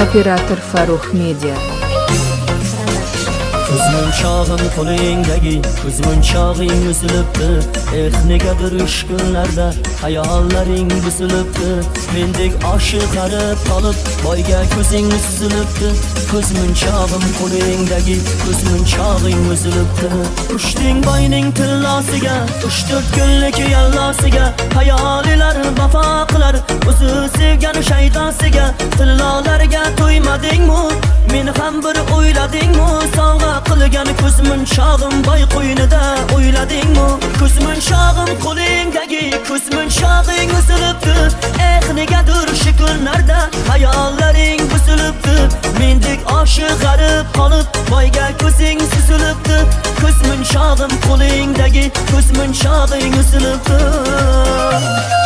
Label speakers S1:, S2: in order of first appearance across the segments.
S1: Operator Farruh Media
S2: Ko'zmunchog'im qo'lingdagi ko'zmunchog'ing uzilibdi eh negadir uch kunlarda hayollaring buzilibdi mendek oshiq qarib qolib boyga ko'zing suzilibdi ko'zmunchog'im qo'lingdagi ko'zmunchog'ing uzilibdi uchding boyning tillosiga uch to'rt kunlik yallosiga hayolilar vafo qilar o'zi sevgan shaydosiga tillolarga to'ymadingmi meni ham bir o'yladingmi? Sovg'a qilgan ko'zmunchog'im boy qo'ynida o'yladingmi? Ko'zmunchog'im qo'lingdagi ko'zmunchog'ing uzilibdi. Eh negadir shu kunlarda hayollaring buzilibdi. Mendek oshiq g'arib qolib boyga ko'zing suzilibdi. Ko'zmunchog'im qo'lingdagi ko'zmunchog'ing uzilibdi.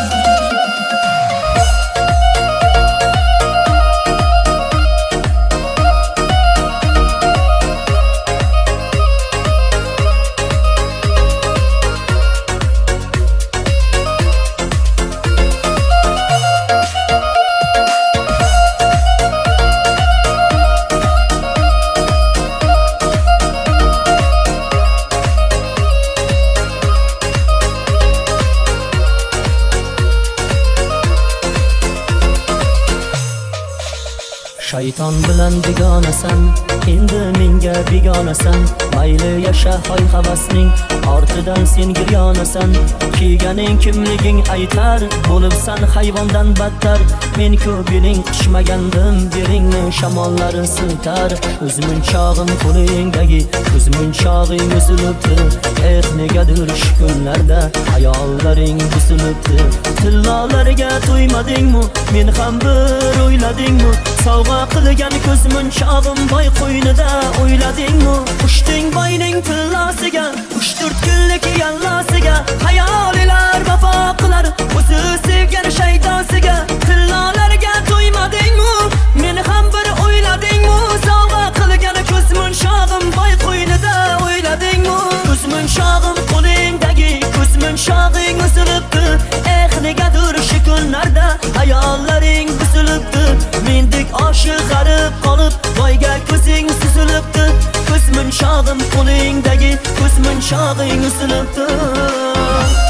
S2: Shayton bilan begonasan endi menga begonasan mayli yasha hoy havasning ortidan sen giryonasan kiyganing kimliging aytar bo'libsan hayvondan battar. Men ko'p yiling quchmagandim beringni shamollar siltar. Ko'zmunchog'im qo'lingdagi ko'zmunchog'ing uzilibdi. Eh negadir shu kunlarda hayollaring buzilibdi tillolarga to'ymadingmi men ham bir o'yladingmi? Sovg'a qilgan ko'zmunchog'im boy qo'ynida o'yladingmi? Uchding boyning tillosiga munchog'im qo'lingdagi ko'z munchog'ing ұсыныпты